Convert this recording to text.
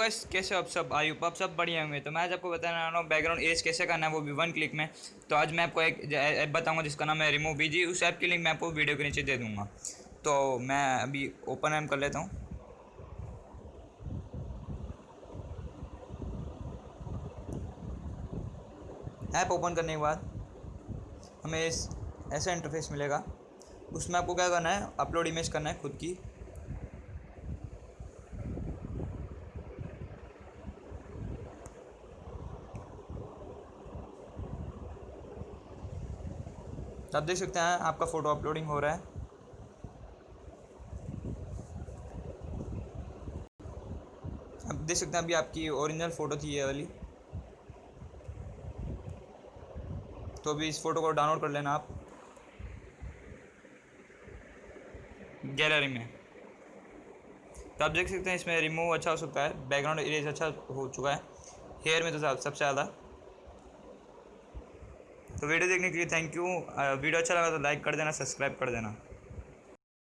Guys कैसे आप सब? आई आप सब बढ़िया होंगे। तो मैं आज आपको बताने वाला हूँ बैकग्राउंड एज कैसे करना है वो भी वन क्लिक में। तो आज मैं आपको एक ऐप बताऊँगा, जिसका नाम है रिमूव बीजी उस ऐप की लिंक मैं आपको वीडियो के नीचे दे दूँगा। तो मैं अभी ओपन एम कर लेता हूँ। ऐप ओपन करने के बाद हमें ऐसा इंटरफेस मिलेगा। उसमें आपको क्या करना है अपलोड इमेज करना है खुद की। आप देख सकते हैं, आपका फ़ोटो अपलोडिंग हो रहा है। आप देख सकते हैं अभी आपकी ओरिजिनल फ़ोटो थी ये वाली। तो अभी इस फ़ोटो को डाउनलोड कर लेना आप। गैलरी में। तो आप देख सकते हैं, इसमें रिमूव अच्छा हो सकता है बैकग्राउंड इरेज अच्छा हो चुका है। हेयर में तो सबसे ज़्यादा। तो वीडियो देखने के लिए थैंक यू वीडियो अच्छा लगा तो लाइक कर देना सब्सक्राइब कर देना।